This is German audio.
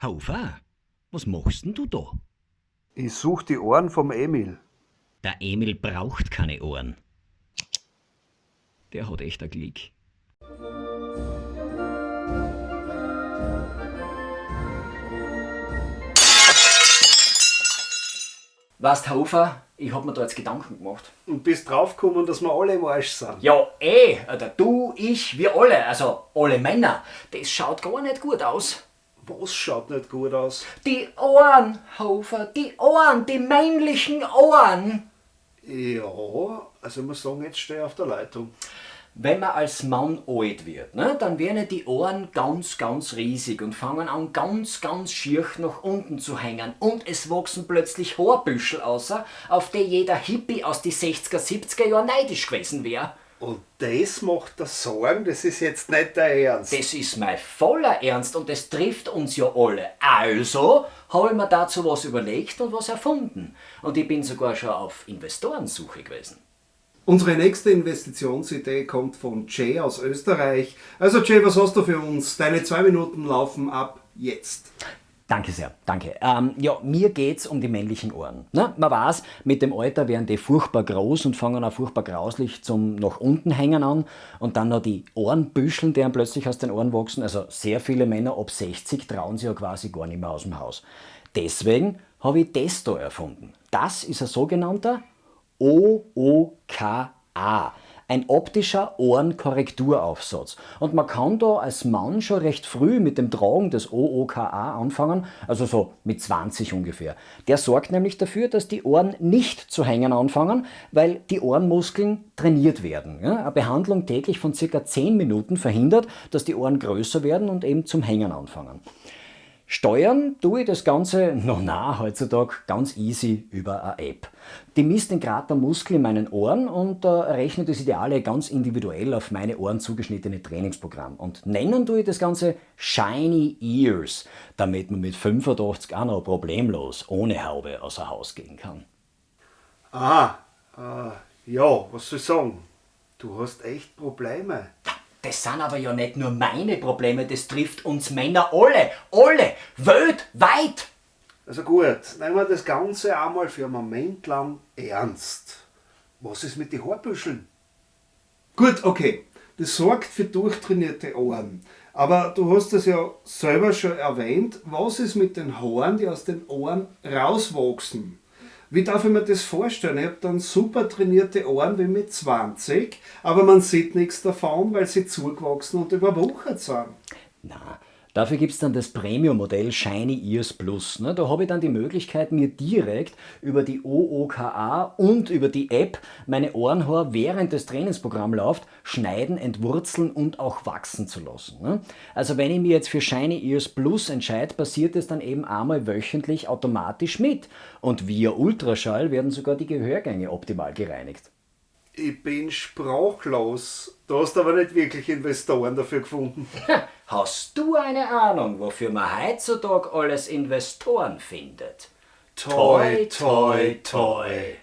Haufer, was machst denn du da? Ich such die Ohren vom Emil. Der Emil braucht keine Ohren. Der hat echt ein Glück. Weißt Hofer, ich hab mir da jetzt Gedanken gemacht. Und bist draufgekommen, dass wir alle im Arsch sind. Ja, eh, Alter, du, ich, wir alle, also alle Männer, das schaut gar nicht gut aus. Was schaut nicht gut aus? Die Ohren, Hofer, die Ohren, die männlichen Ohren. Ja, also ich muss sagen, jetzt stehe ich auf der Leitung. Wenn man als Mann alt wird, ne, dann werden die Ohren ganz, ganz riesig und fangen an ganz, ganz schier nach unten zu hängen. Und es wachsen plötzlich Haarbüschel außer, auf die jeder Hippie aus die 60er, 70er Jahren neidisch gewesen wäre. Und das macht das Sorgen, das ist jetzt nicht der Ernst. Das ist mein voller Ernst und das trifft uns ja alle. Also habe ich mir dazu was überlegt und was erfunden. Und ich bin sogar schon auf Investorensuche gewesen. Unsere nächste Investitionsidee kommt von Jay aus Österreich. Also Jay, was hast du für uns? Deine zwei Minuten laufen ab jetzt. Danke sehr, danke. Ähm, ja, mir geht's um die männlichen Ohren. Ne? Man weiß, mit dem Alter werden die furchtbar groß und fangen auch furchtbar grauslich zum nach unten hängen an und dann noch die Ohrenbüscheln, die einem plötzlich aus den Ohren wachsen. Also sehr viele Männer ab 60 trauen sich ja quasi gar nicht mehr aus dem Haus. Deswegen habe ich das da erfunden. Das ist ein sogenannter OOKA. Ein optischer Ohrenkorrekturaufsatz. Und man kann da als Mann schon recht früh mit dem Tragen des OOKA anfangen, also so mit 20 ungefähr. Der sorgt nämlich dafür, dass die Ohren nicht zu hängen anfangen, weil die Ohrenmuskeln trainiert werden. Eine Behandlung täglich von circa 10 Minuten verhindert, dass die Ohren größer werden und eben zum Hängen anfangen. Steuern tue ich das Ganze, noch na, heutzutage ganz easy über eine App. Die misst den Grad der Muskel in meinen Ohren und äh, rechnet das Ideale ganz individuell auf meine Ohren zugeschnittene Trainingsprogramm. Und nennen tue ich das Ganze Shiny Ears, damit man mit 85 auch noch problemlos ohne Haube außer Haus gehen kann. Ah, äh, ja, was soll ich sagen? Du hast echt Probleme. Das sind aber ja nicht nur meine Probleme, das trifft uns Männer alle, alle, weltweit. Also gut, nehmen wir das Ganze einmal für einen Moment lang ernst. Was ist mit den Haarbüscheln? Gut, okay. Das sorgt für durchtrainierte Ohren. Aber du hast es ja selber schon erwähnt. Was ist mit den Haaren, die aus den Ohren rauswachsen? Wie darf ich mir das vorstellen? Ich habe dann super trainierte Ohren wie mit 20, aber man sieht nichts davon, weil sie zugewachsen und überwuchert sind. Na, Dafür gibt es dann das Premium-Modell Shiny Ears Plus. Ne? Da habe ich dann die Möglichkeit, mir direkt über die OOKA und über die App meine Ohrenhaar während das Trainingsprogramm läuft, schneiden, entwurzeln und auch wachsen zu lassen. Ne? Also wenn ich mir jetzt für Shiny Ears Plus entscheide, passiert es dann eben einmal wöchentlich automatisch mit. Und via Ultraschall werden sogar die Gehörgänge optimal gereinigt. Ich bin sprachlos. Du hast aber nicht wirklich Investoren dafür gefunden. Hast du eine Ahnung, wofür man heutzutage alles Investoren findet? Toi, toi, toi.